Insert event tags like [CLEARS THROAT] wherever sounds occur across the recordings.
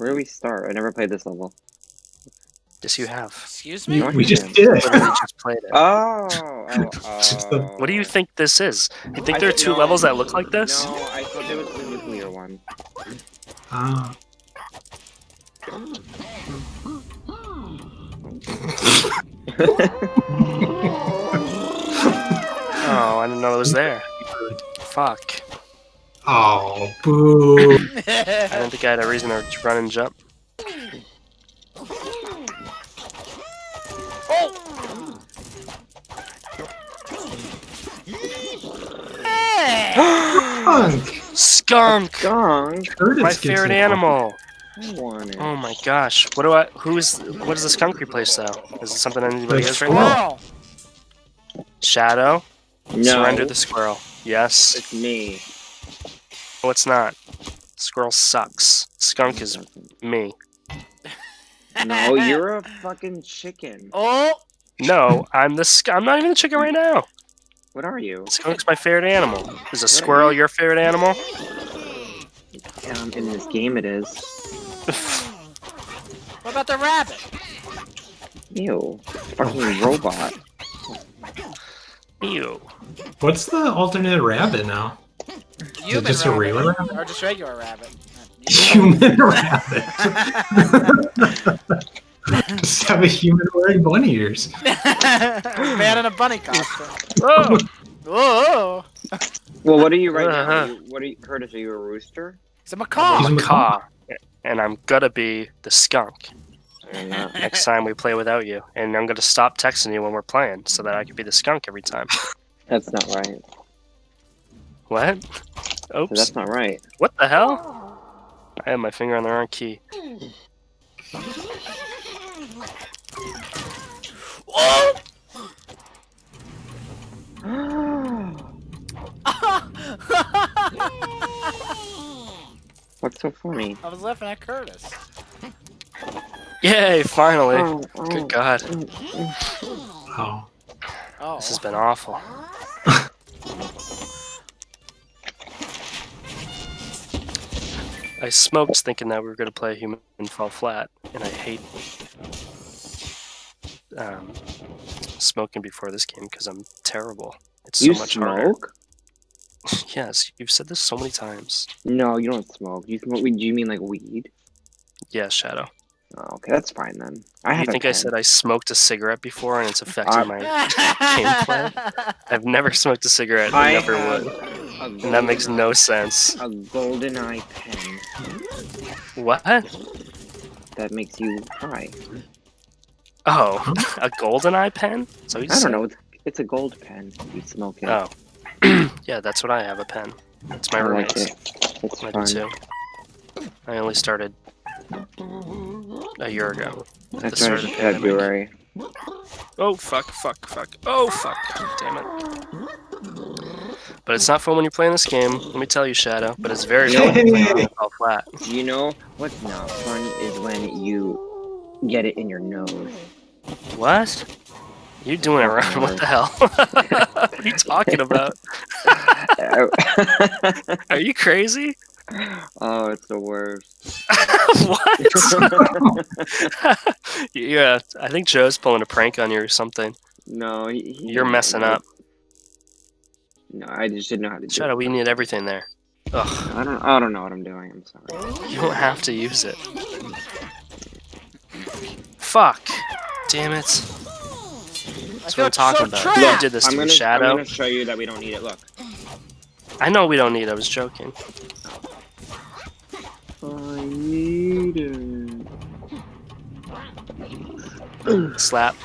Where do we start? I never played this level. Yes, you have. Excuse me? No, We just did it. Literally just played it. Oh, oh, [LAUGHS] oh. What do you think this is? You think I there are two no, levels that look like this? No, I thought there was the nuclear one. Ah. [LAUGHS] Oh, I didn't know it was there. [LAUGHS] Fuck. Oh, boo. I don't think I had a reason to run and jump. Skunk. Skunk! Gong. My favorite animal. I. Oh my gosh. What do I who is what does the skunk replace though? Is it something anybody has right now? Squirrel. Shadow? no, Surrender the squirrel. Yes. it's me. No, it's not. Squirrel sucks. Skunk is me. No, [LAUGHS] you're a fucking chicken. Oh, No, I'm the sk- I'm not even the chicken right now. What are you? Skunk's my favorite animal. Is a squirrel your favorite animal? Um, in this game, it is. what about the rabbit? Ew. Fucking robot. Ew. What's the alternate rabbit now? Human just a rabbit. regular rabbit? Or just regular rabbit. Human rabbit. Just have a human wearing bunny ears. [LAUGHS] Man in a bunny costume. Oh, Whoa! Well, what are you right now? Uh-huh. You, what are you, Curtis? Are you a rooster? It's a I'm macaw. He's a a macaw, and I'm gonna be the skunk I don't know. next time we play without you. And I'm gonna stop texting you when we're playing so that I can be the skunk every time. That's not right. What? So Oops. that's not right. What the hell? I have my finger on the wrong key. [GASPS] What's so funny? I was laughing at Curtis. Yay! Finally. Oh, oh, Good God. Oh. Oh. This has been awful. I smoked thinking that we were going to play Human and Fall Flat, and I hate um, smoking before this game because I'm terrible. It's so you much harder. smoke? [LAUGHS] Yes, you've said this so many times. No, you don't smoke. You smoke. Do you mean like weed? Yeah, Shadow. Oh, okay, that's fine then. I You think I said I smoked a cigarette before and it's [LAUGHS] affected Uh, my [LAUGHS] gameplay? I've never smoked a cigarette. I, I never have would. And that makes no sense. A golden eye pen What? that makes you high. Oh, a golden eye pen? So I don't know. It's, it's a gold pen. You smoke it. Oh. [CLEARS THROAT] yeah, that's what I have, a pen. It's my I like it. It's I fun. too. I only started a year ago. I the start started of in the pandemic. February. Oh, fuck, fuck, fuck. Oh, fuck. Damn it. But it's not fun when you're playing this game, let me tell you, Shadow. But it's very fun when you're playing [LAUGHS] all flat. You know what's not fun is when you get it in your nose. What? You're doing it wrong? [LAUGHS] What the hell? [LAUGHS] what are you talking about? Are you crazy? oh, it's the worst. what? yeah, I think Joe's pulling a prank on you or something. no, he, he You're messing up. No, I just didn't know how to do Shadow, it. we need everything there. Ugh, I don't. I don't know what I'm doing. I'm sorry. you don't have to use it. Fuck. Damn it. That's what I'm talking about. You did this I'm to me, gonna. I'm Shadow. gonna show you that we don't need it. Look. I know we don't need it, I was joking. I need it. Slap.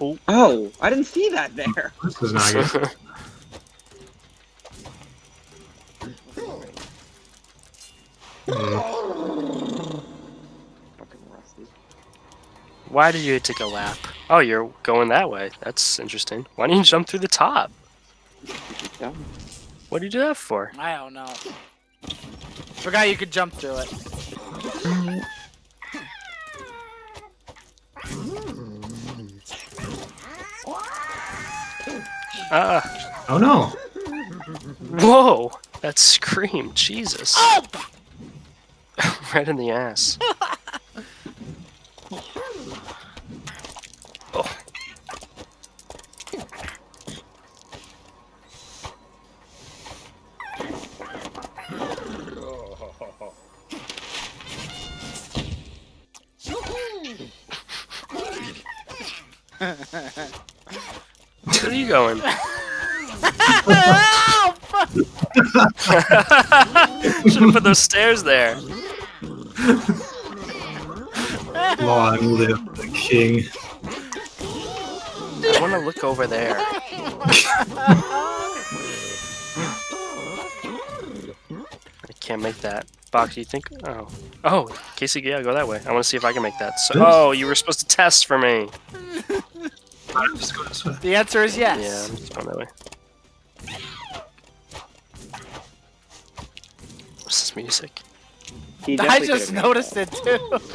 Oh, oh I didn't see that there. This is not good. [LAUGHS] Mm. Fucking rusty. Why did you take a lap? Oh, you're going that way. That's interesting. Why didn't you jump through the top? What did you do that for? I don't know. Forgot you could jump through it. Ah. Oh no. Whoa! That scream, Jesus. Oh! [LAUGHS] Right in the ass. oh. [LAUGHS] Where are you going? [LAUGHS] Should have put those stairs there. Long live the king. I want to look over there. I can't make that. Box, do you think? Oh. Oh, Casey, yeah, go that way. I want to see if I can make that. So, oh, you were supposed to test for me. Just go this way. The answer is yes. Yeah, I'm just going that way. What's this music? He I just noticed it too. [LAUGHS]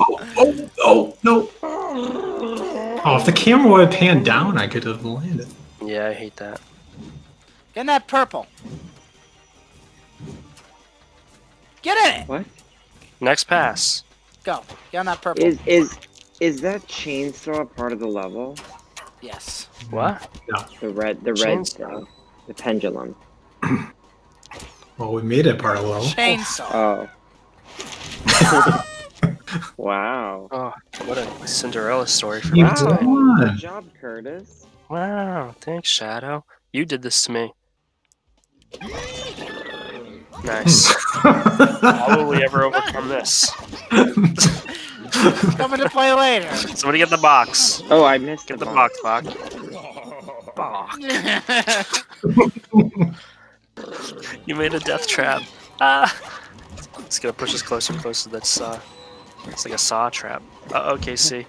Oh, oh, oh, no. Oh, if the camera would have panned down, I could have landed. Yeah, I hate that. Get in that purple. Get in it. What? Next pass. Go. Get on that purple. Is is is that chainsaw a part of the level? yes. What? The red the red Chainsaw? thing. The pendulum. [CLEARS THROAT] Well, we made it part of the level. Chainsaw. Oh. [LAUGHS] wow. Oh, what a Cinderella story for You me Wow. tonight. Good job, Curtis. Wow, thanks, Shadow. You did this to me. Nice. How will we ever overcome this? [LAUGHS] Coming to play later. Somebody get the box. Oh, I missed Get the the box, Bach. Bach. [LAUGHS] You made a death trap. Ah! It's gonna push us closer and closer to that saw. It's like a saw trap. Uh oh, [LAUGHS] KC.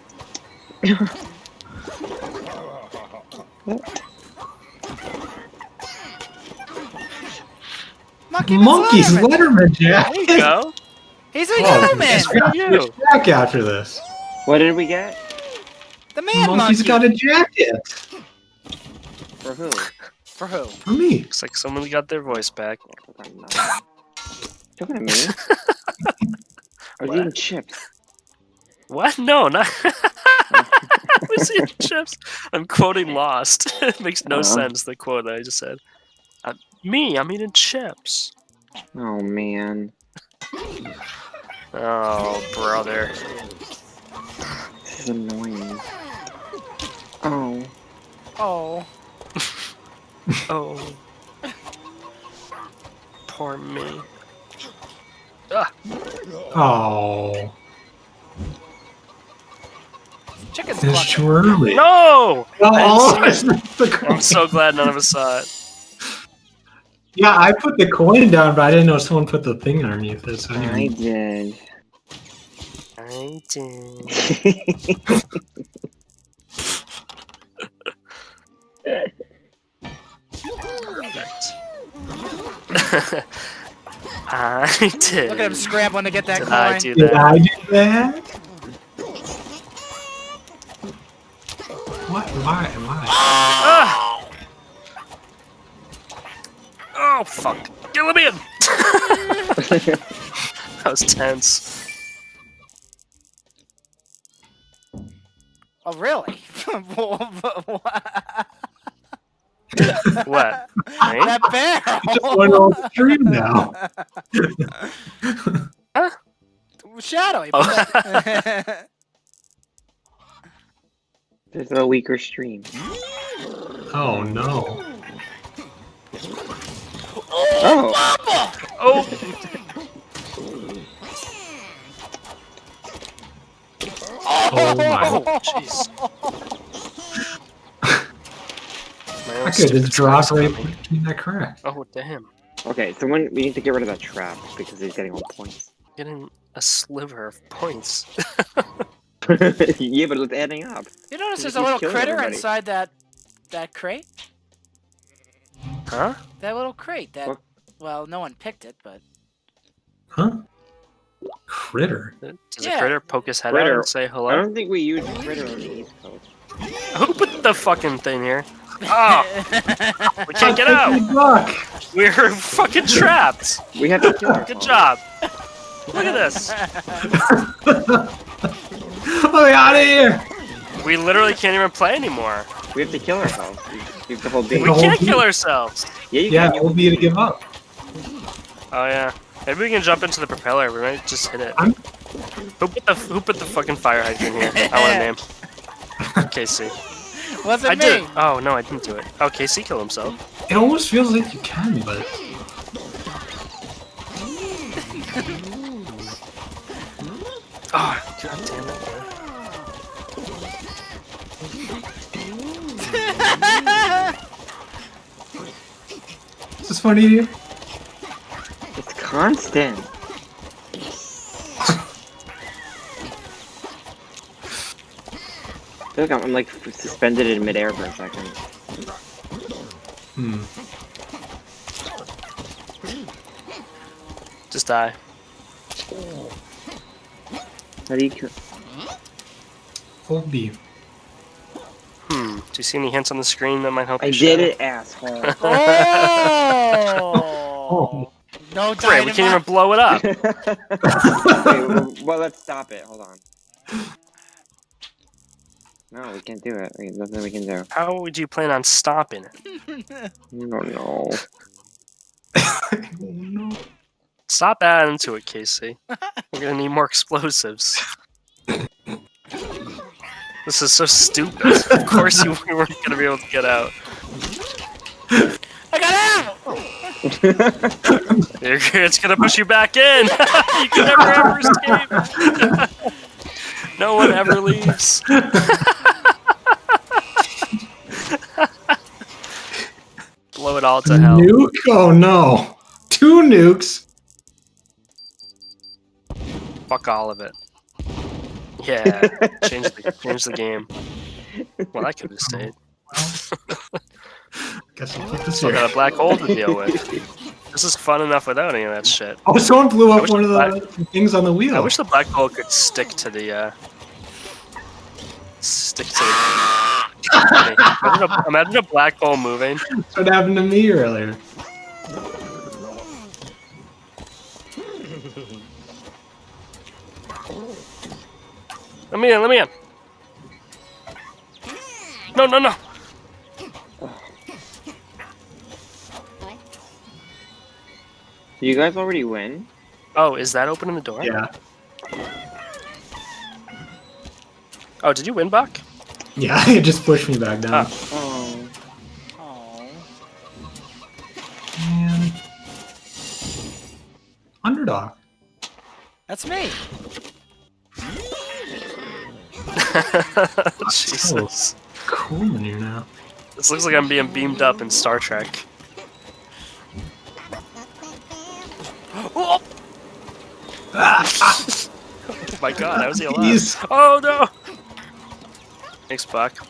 Monkey Monkeys, Letterman. Letterman, Jack. There you go. He's a Oh, human. he's You. a Jack after this. What did we get? The man Monkey's monkey. got a jacket. For who? For who? For me. Looks like someone got their voice back. [LAUGHS] Talking to me? I was [LAUGHS] What? eating chips. What? No, not. [LAUGHS] Was eating [LAUGHS] chips? I'm quoting Lost. it makes no Uh-huh. sense. The quote that I just said. Uh, me, I'm eating chips. Oh man. Oh, brother. This is annoying. Oh. Oh. Oh. Poor me. Ah, Oh, Chicken's it's clucking. too early. no! Oh, I didn't [LAUGHS] it's the coin. I'm so glad none of us saw it. Yeah, I put the coin down, but I didn't know someone put the thing underneath it. So I anyway. did. I did. [LAUGHS] Perfect. [LAUGHS] I [LAUGHS] did. Look at him scrambling to get that Did coin. I do Did? I do that? What? Why? Why? Ah! Oh fuck! Get him in. [LAUGHS] [LAUGHS] that was tense. Oh, really? [LAUGHS] What? Me? that barrel. Just went on stream now. [LAUGHS] Uh, Shadow. he Oh. put that- This is a weaker stream. Oh no. Oh. Oh! Oh. oh my. Oh, jeez. My own I could stupid just drop voice. right between that crack. Oh damn! Okay, so when we need to get rid of that trap because he's getting all points. Getting a sliver of points. [LAUGHS] [LAUGHS] yeah, but it's adding up. You notice He's there's a little critter everybody. inside that that crate? Huh? That little crate. That What? well, no one picked it, but Huh? Critter. Does Yeah. a critter poke his head out Critter. and say hello? I don't think we use critter on the East Coast. Who put the fucking thing here? Oh, we can't get out. Look. We're fucking trapped. We have to kill Good job. Look at this. Oh, out of here! We literally can't even play anymore. We have to kill ourselves. We we have to hold We B. The whole can't kill ourselves. Yeah, you Yeah, can. it will be to give up. Oh yeah. Maybe we can jump into the propeller. We might just hit it. I'm- Who put the Who put the fucking fire hydrant here? I want a name. [LAUGHS] Casey. Wasn't I me. did. it. Oh no, I didn't do it. Oh, Casey killed himself. It almost feels like you can, but Oh, god damn it. is this funny to you? It's constant. I feel like I'm, I'm like suspended in midair for a second. Hmm. Just die. How do you kill? Hold B. Hmm. Do you see any hints on the screen that might help I you? did it, asshole. [LAUGHS] [LAUGHS] Oh. [LAUGHS] no Great, we can't even blow it up. Wait, well, well, let's stop it. Hold on. No, we can't do it. There's nothing we can do. How would you plan on stopping it? [LAUGHS] I don't know. oh [LAUGHS] no. Stop adding to it, Casey. [LAUGHS] We're gonna need more explosives. This is so stupid. Of course you we weren't gonna be able to get out. I got out. You're- It's gonna push you back in. you can never ever escape. no one ever leaves. It all to hell. Nuke? Oh no. Two nukes. Fuck all of it. Yeah, [LAUGHS] change the change the game. Well, I could have stayed. [LAUGHS] Guess I'll put this Still got a black hole to deal with. [LAUGHS] This is fun enough without any of that shit. Oh, someone blew up one of the the things on the wheel. I wish the black hole could stick to the uh stick to the imagine, a, imagine a black hole moving. That's what happened to me earlier. Let me in, let me in. No, no, no. you guys already win? Oh, is that opening the door? Yeah. Oh, did you win, Buck? Yeah, [LAUGHS] it just pushed me back down. Ah. Oh. Oh. Man. Underdog. That's me. [LAUGHS] Jesus. Cool in here now. This looks like I'm being beamed up in Star Trek. Oh, [LAUGHS] oh my god, how is he alive? He's- Oh no! Thanks, Buck.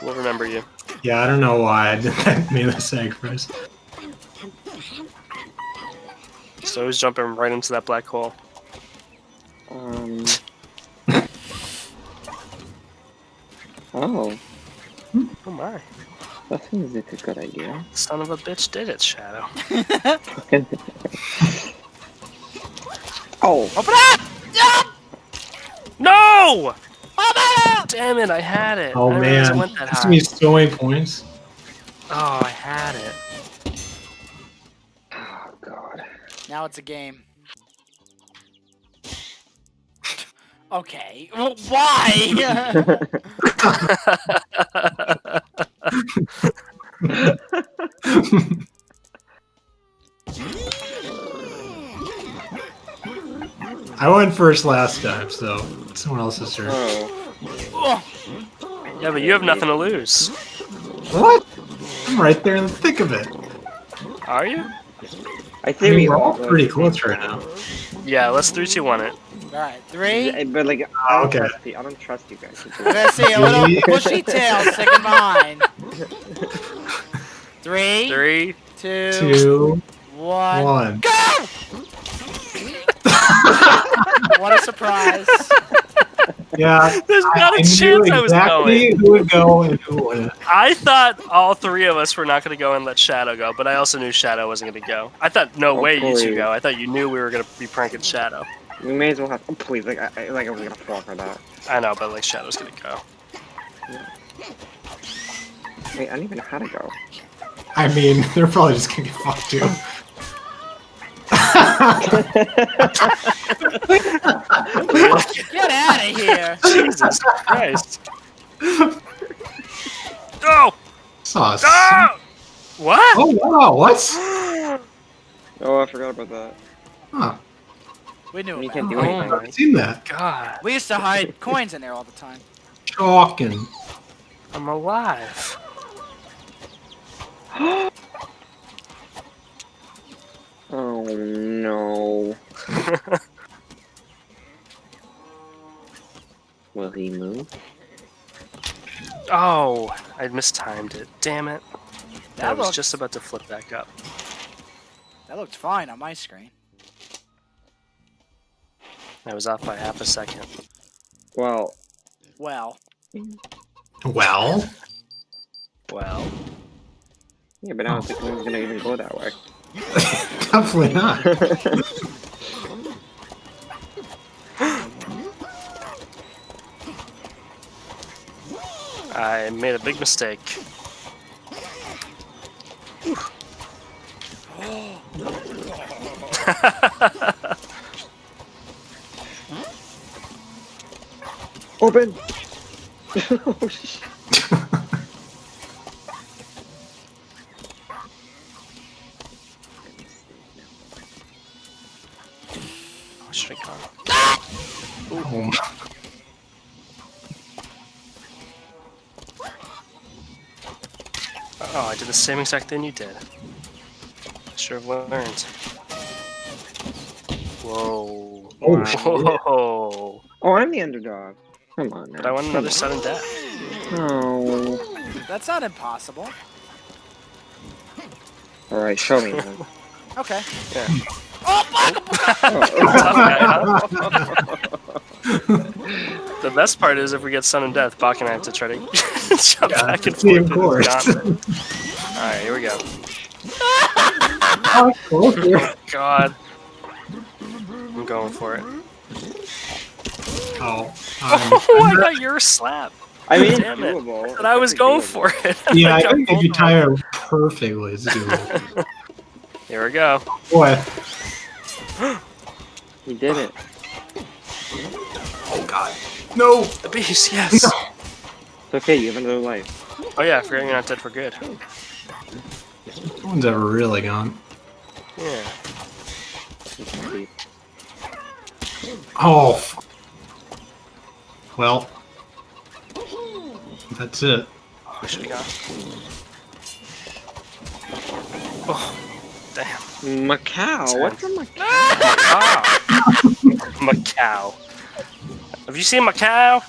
We'll remember you. Yeah, I don't know why I did that [LAUGHS] melee sacrifice. So he's jumping right into that black hole. Um. [LAUGHS] oh, Oh my. that seems like a good idea. Son of a bitch did it, Shadow. [LAUGHS] oh, Open up! Ah! No! Open up! Damn it, I had it. Oh I man, it went that this high. me so many points. Oh, I had it. oh god. Now it's a game. [LAUGHS] Okay. Well, why? [LAUGHS] I went first last time, so it's someone else's turn. Yeah, but you have nothing to lose. What? I'm right there in the thick of it. Are you? I I think mean, we we're all pretty to- close right now. Yeah, let's 3 2 1 it. Alright, three. Yeah, But like, I ah, don't Okay. trust you. I don't trust you guys. [LAUGHS] Let's see, a little [LAUGHS] bushy tail sticking behind. Three, 3. two, Two, one. one. Go! [LAUGHS] what a surprise. Yeah, There's I, not I a knew chance I was exactly going. who would go and who wouldn't. I thought all three of us were not going to go and let Shadow go, but I also knew Shadow wasn't going to go. I thought, no oh, way you two go. I thought you knew we were going to be pranking Shadow. We may as well have. Oh, please, like I, I- like I was gonna fall for that. I know, but like Shadow's gonna go. Wait, I don't even know how to go. I mean, [LAUGHS] they're probably just gonna get fucked too. [LAUGHS] [LAUGHS] Get out of here! Jesus Christ. No! Sauce. No! What? Oh wow, what? [GASPS] Oh, I forgot about that. Huh, We knew You about can't it. do Oh anything. my I've seen that. god. We used to hide coins in there all the time. Chalking. I'm alive. [GASPS] [GASPS] Oh no. Will he move? Oh, I mistimed it. Damn it. I That was looked, just about to flip back up. that looked fine on my screen. I was off by half a second. Well, Well, Well, Well, yeah, but I don't think anyone's gonna even go that way. Definitely not. [LAUGHS] I made a big mistake. Open! [LAUGHS] oh, shit. Same exact thing you did. Should have learned. Whoa. Oh. Whoa. Oh, I'm the underdog. Come on now. But I want another sudden death. Oh. that's not impossible. Alright, show me then. [LAUGHS] Okay. Yeah. Oh, fuck! Oh, [LAUGHS] Tough guy, [LAUGHS] The best part is if we get sudden death, Bach and I have to try to jump Yeah, back and forth. of course. This gauntlet. Alright, here we go. Oh, closer. [LAUGHS] God. I'm going for it. Oh, um, [LAUGHS] Oh, I got your slap. I mean, Damn it. doable. But I was going for it. [LAUGHS] yeah, I got think if you of time them. perfectly, it's doable. Here we go. Boy, [GASPS] He did it. oh god, no. The beast, yes. No. It's okay, you have another life. Oh yeah, forgetting you're not dead for good. No one's ever really gone. Yeah. You can see. Oh. f- Well, that's it. Oh, should have gone. Oh, damn. Macau? What's a Macau? Ah. [LAUGHS] Macau. Have you seen Macau?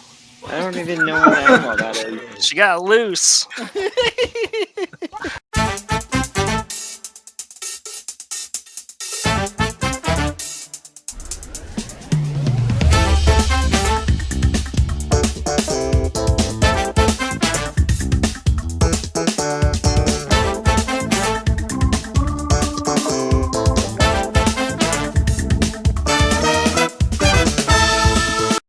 I don't even know what the hell that is. She got loose. [LAUGHS]